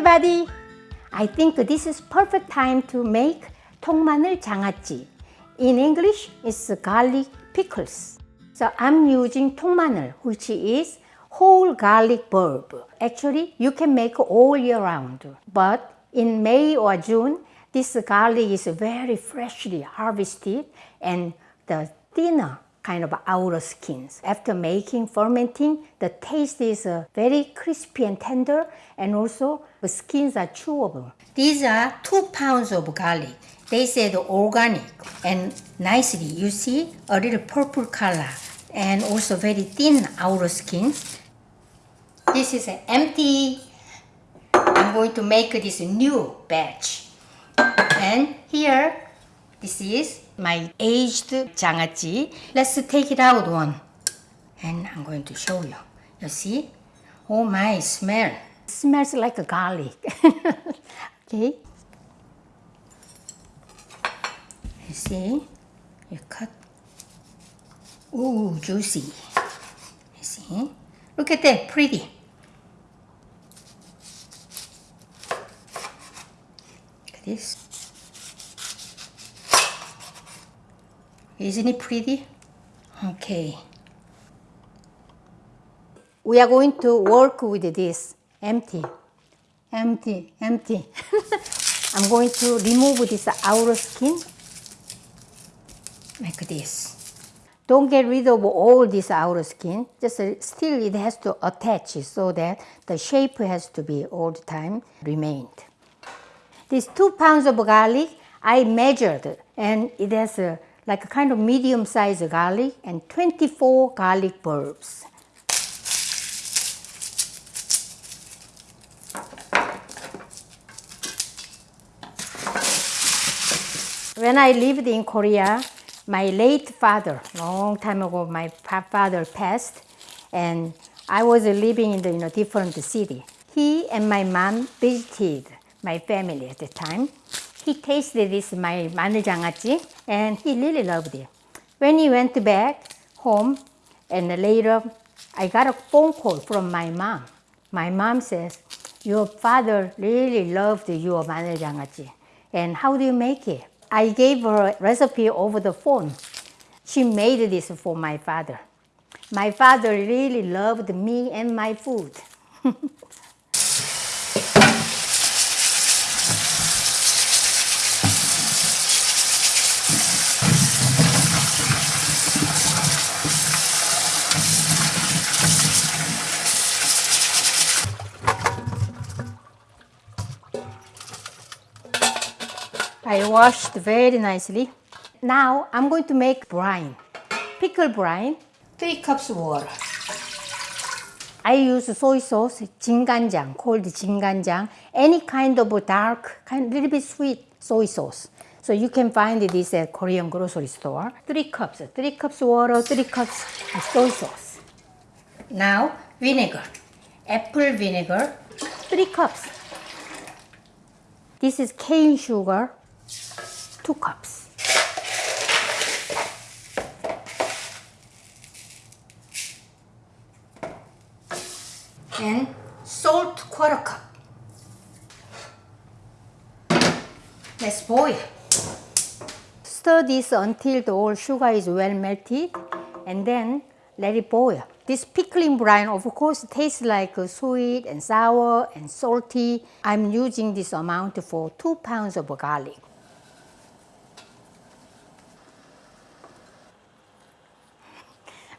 everybody! I think this is perfect time to make 통마늘 장아찌. In English, it's garlic pickles. So I'm using 통마늘, which is whole garlic bulb. Actually, you can make all year round. But in May or June, this garlic is very freshly harvested and the thinner kind of outer skins. After making, fermenting, the taste is uh, very crispy and tender and also the skins are chewable. These are two pounds of garlic. They said organic and nicely you see a little purple color and also very thin outer skins. This is empty. I'm going to make this new batch. And here, this is my aged 장아찌. Let's take it out one. And I'm going to show you. You see? Oh my, smell. smells like a garlic. okay. You see? You cut. Ooh, juicy. You see? Look at that, pretty. Look at this. Isn't it pretty? Okay. We are going to work with this empty, empty, empty. I'm going to remove this outer skin like this. Don't get rid of all this outer skin, just uh, still it has to attach so that the shape has to be all the time remained. These two pounds of garlic I measured and it has a like a kind of medium sized garlic and 24 garlic bulbs. When I lived in Korea, my late father, long time ago, my father passed and I was living in the you know, different city. He and my mom visited my family at the time he tasted this my manjangachi and he really loved it. When he went back home and later I got a phone call from my mom. My mom says, your father really loved your manjangachi and how do you make it? I gave her recipe over the phone. She made this for my father. My father really loved me and my food. I washed very nicely. Now I'm going to make brine. Pickle brine. 3 cups water. I use soy sauce, jinganjang, called jinganjang, any kind of dark, kind, little bit sweet soy sauce. So you can find this at Korean grocery store. Three cups, three cups water, three cups soy sauce. Now vinegar, apple vinegar, three cups. This is cane sugar, 2 cups. And salt quarter cup. Let's boil. Stir this until the whole sugar is well melted and then let it boil. This pickling brine of course tastes like uh, sweet and sour and salty. I'm using this amount for 2 pounds of garlic.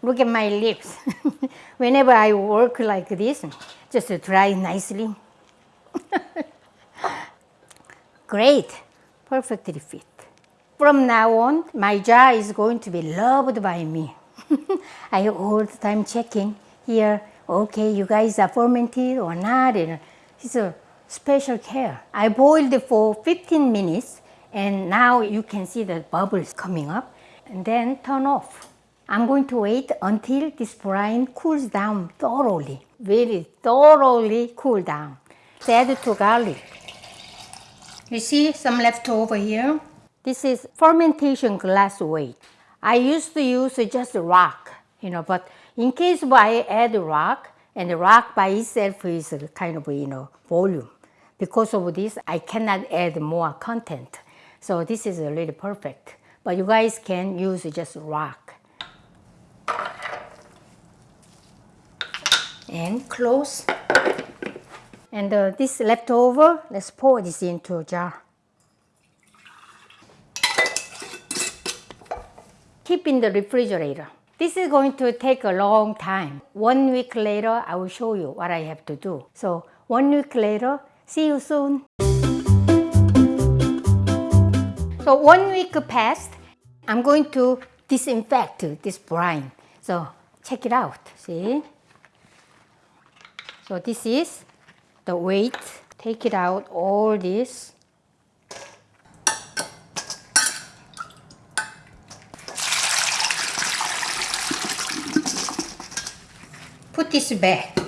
Look at my lips. Whenever I work like this, just to dry nicely. Great, perfectly fit. From now on, my jar is going to be loved by me. I all the time checking here, okay, you guys are fermented or not. it's a special care. I boiled it for 15 minutes and now you can see the bubbles coming up and then turn off. I'm going to wait until this brine cools down thoroughly, very thoroughly cool down. Add to garlic. You see some left over here? This is fermentation glass weight. I used to use just rock, you know, but in case I add rock, and rock by itself is kind of, you know, volume. Because of this, I cannot add more content. So this is really perfect. But you guys can use just rock. And close. And uh, this leftover, let's pour this into a jar. Keep in the refrigerator. This is going to take a long time. One week later, I will show you what I have to do. So one week later, see you soon. So one week passed, I'm going to disinfect this brine. So check it out, see? So this is the weight. Take it out, all this. Put this back.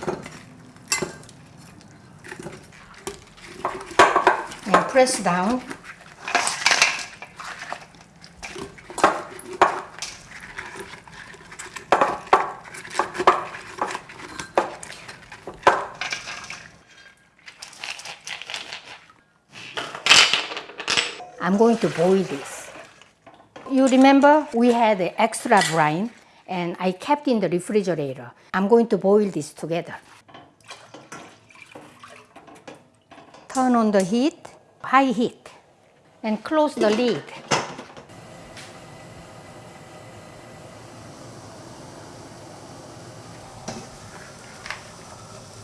And press down. I'm going to boil this. You remember we had the extra brine and I kept in the refrigerator. I'm going to boil this together. Turn on the heat, high heat, and close the lid.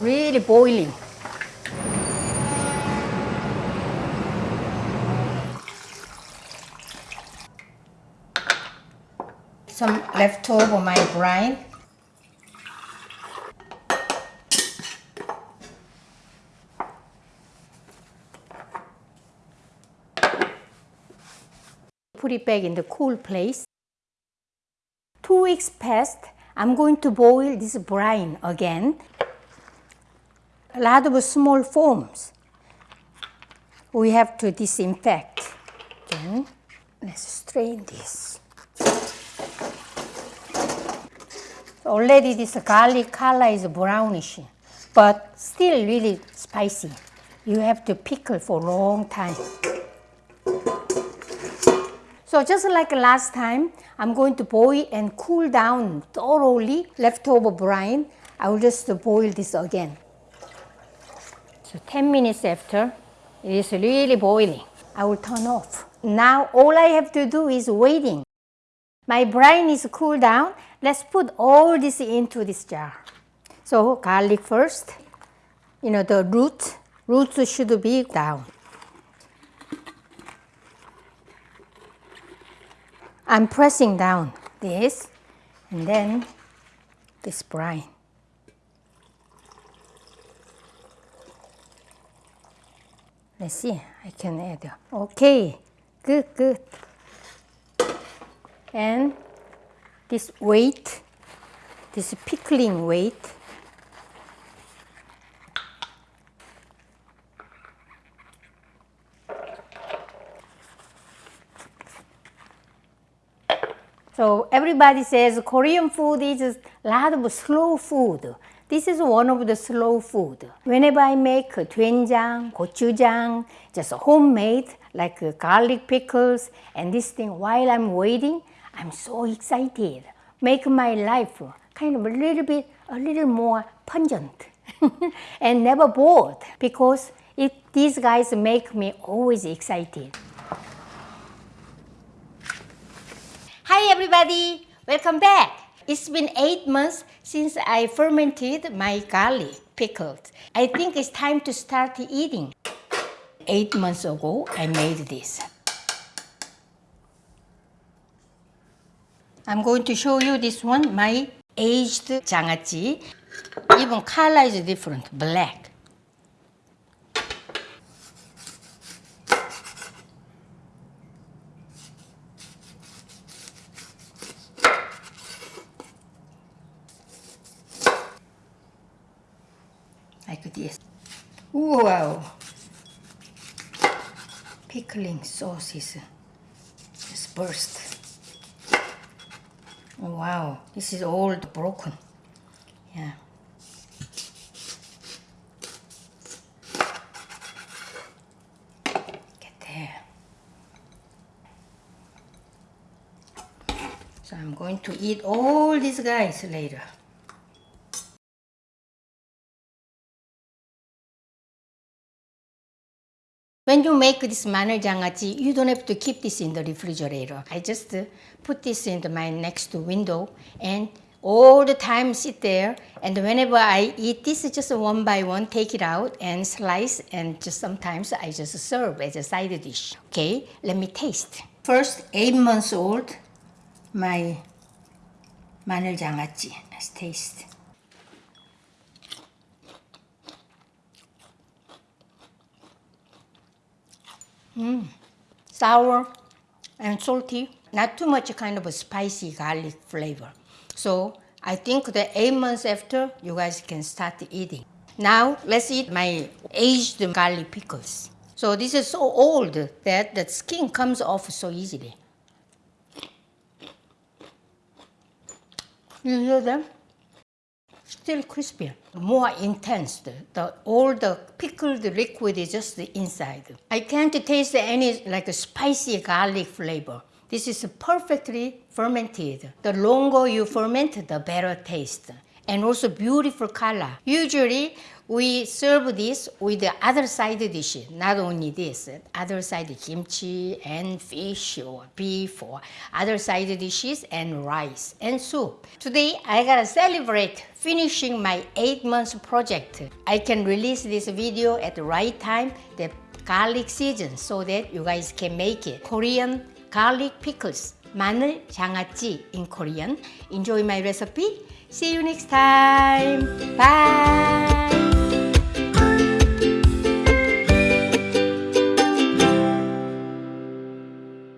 Really boiling. Some leftover my brine. Put it back in the cool place. Two weeks passed. I'm going to boil this brine again. A lot of small foams. We have to disinfect. Then let's strain this. Already this garlic color is brownish, but still really spicy. You have to pickle for a long time. So just like last time, I'm going to boil and cool down thoroughly leftover brine. I will just boil this again. So 10 minutes after, it is really boiling. I will turn off. Now all I have to do is waiting. My brine is cooled down. Let's put all this into this jar. So garlic first. You know, the root, roots should be down. I'm pressing down this and then this brine. Let's see, I can add. Okay, good, good. And this weight, this pickling weight, So everybody says Korean food is a lot of slow food. This is one of the slow food. Whenever I make doenjang, gochujang, just homemade, like garlic pickles and this thing, while I'm waiting, I'm so excited. Make my life kind of a little bit, a little more pungent and never bored because it, these guys make me always excited. Hi everybody, welcome back. It's been eight months since I fermented my garlic pickles. I think it's time to start eating. Eight months ago, I made this. I'm going to show you this one, my aged 장아찌. Even color is different, black. Like this. Wow! Pickling sauce is just burst. Oh, wow, this is all broken. Yeah. Get there. So I'm going to eat all these guys later. When you make this manerjangachi, you don't have to keep this in the refrigerator. I just uh, put this in my next window and all the time sit there and whenever I eat this just one by one take it out and slice and just sometimes I just serve as a side dish. Okay, let me taste. First, eight months old, my manerjangachi. Let's taste. Mm, sour and salty, not too much kind of a spicy garlic flavor. So I think that eight months after, you guys can start eating. Now let's eat my aged garlic pickles. So this is so old that the skin comes off so easily. You hear them? Still crispy, more intense. The, all the pickled liquid is just the inside. I can't taste any like a spicy garlic flavor. This is perfectly fermented. The longer you ferment, the better taste. And also beautiful color. Usually, we serve this with the other side dish, not only this, other side kimchi and fish or beef or other side dishes and rice and soup. Today, I gotta celebrate finishing my eight months project. I can release this video at the right time, the garlic season, so that you guys can make it. Korean garlic pickles, 마늘 장아찌 in Korean. Enjoy my recipe. See you next time. Bye.